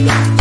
love.